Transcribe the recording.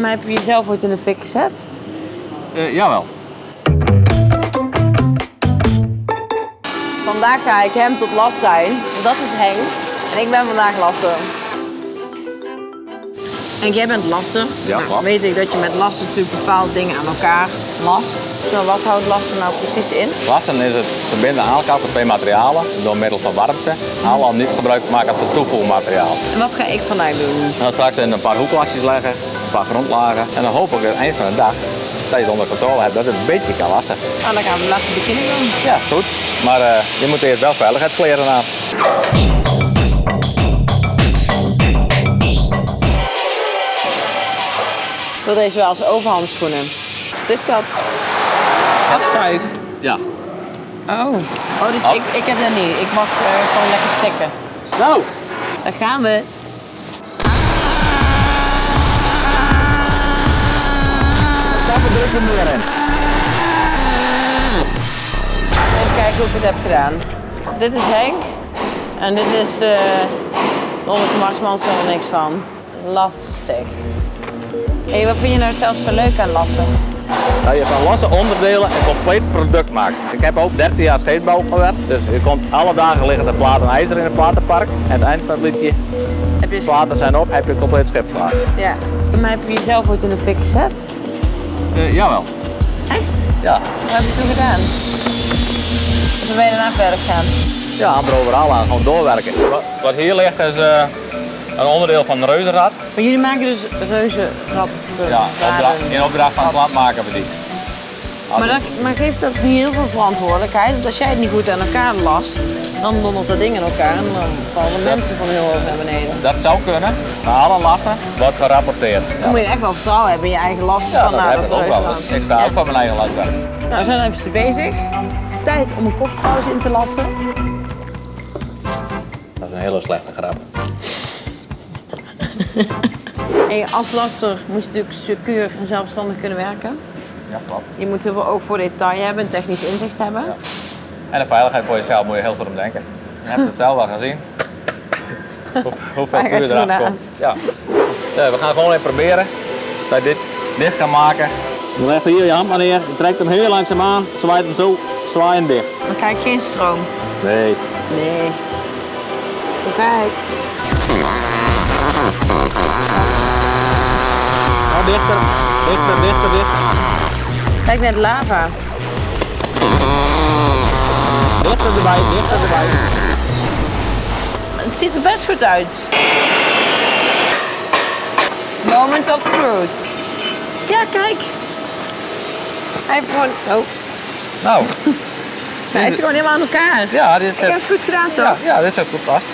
Maar heb je jezelf ooit in de fik gezet? Uh, jawel. Vandaag ga ik hem tot last zijn. Dat is Henk. En ik ben vandaag lasser. En jij bent lasser. Ja, nou, weet ik dat je met lassen natuurlijk bepaalde dingen aan elkaar last. Wat houdt lassen nou precies in? Lassen is het verbinden aan elkaar van twee materialen door middel van warmte. Allemaal niet gebruik maken van toevoermateriaal. En wat ga ik vandaag doen? Gaan straks in een paar hoeklastjes leggen, een paar grondlagen. En dan hoop ik aan het eind van de dag dat je het onder controle hebt, dat het een beetje kan lassen. Nou, dan gaan we laten beginnen dan. Ja, is goed. Maar eh, je moet eerst wel veiligheidskleren aan. Ik wil deze wel als overhandschoenen. Wat is dat? Afzuig. Ja. Oh. Oh, dus. Ik, ik heb dat niet. Ik mag eh, gewoon lekker stikken. Nou. Daar gaan we. Daar druk er meer in. Even kijken hoe ik het heb gedaan. Dit is Henk. En dit is eh Lonneke Marsmans, kan er niks van. Lastig. Hé, wat vind je nou zelf zo leuk aan lassen? Dat je van losse onderdelen een compleet product maakt. Ik heb ook 13 jaar scheepbouw gewerkt. Dus je komt alle dagen liggen de platen ijzer in het platenpark. En aan het eind van het liedje, Heb je... platen zijn op, heb je een compleet schip klaar. Ja. Maar heb je jezelf ooit in de fik gezet? Uh, jawel. Echt? Ja. Wat heb je toen gedaan? Of ben je daarna verder gegaan? Ja, amper overal aan, gewoon doorwerken. Wat, wat hier ligt is eh, een onderdeel van een reuzenrad. Maar jullie maken dus reuzenratten. Ja, opdra raden. in opdracht van het land maken we die. Maar, dat, maar geeft dat niet heel veel verantwoordelijkheid? Want als jij het niet goed aan elkaar last, dan dondert dat ding in elkaar en dan vallen mensen van heel hoog naar beneden. Dat zou kunnen, maar alle lassen wordt gerapporteerd. Dan moet je echt wel vertrouwen hebben in je eigen last Ja, van dat nou, heb dat ook wel. reuzenrad. Ik sta Ja. ook van mijn eigen lastwerk. Nou, we zijn even bezig. Tijd om een koffiepauze in te lassen. Dat is een hele slechte grap. Als lasser moet je natuurlijk secuur en zelfstandig kunnen werken. Ja, klopt. Je moet heel veel oog voor detail hebben, en technisch inzicht hebben. Ja. En de veiligheid voor jezelf moet je heel goed om denken. Je hebt het zelf wel gezien. Hoe, hoeveel vuur eraf komt. Ja. Ja, we gaan gewoon even proberen dat je dit dicht kan maken. Je legt hier je hand maar neer, je trekt hem heel langzaam aan, zwaait hem zo, zwaai hem dicht. Dan krijg ik geen stroom. Nee. Nee. Kijk. Dichter, dichter, dichter, dichter. Kijk net lava. Dichter erbij, dichter erbij. Het ziet er best goed uit. Moment of truth. Ja, kijk. Hij heeft gewoon... Oh, Nou, hij is gewoon helemaal aan elkaar. ja, dit is Ik heb het goed gedaan, toch? Ja, ja, dit is ook goed vast.